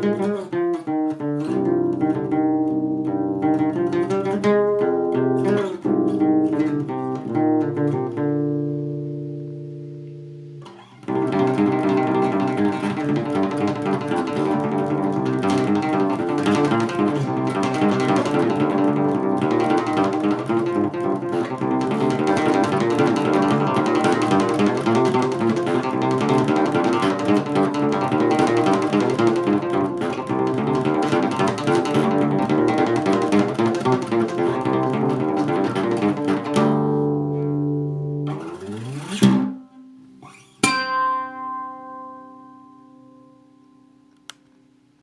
Gracias.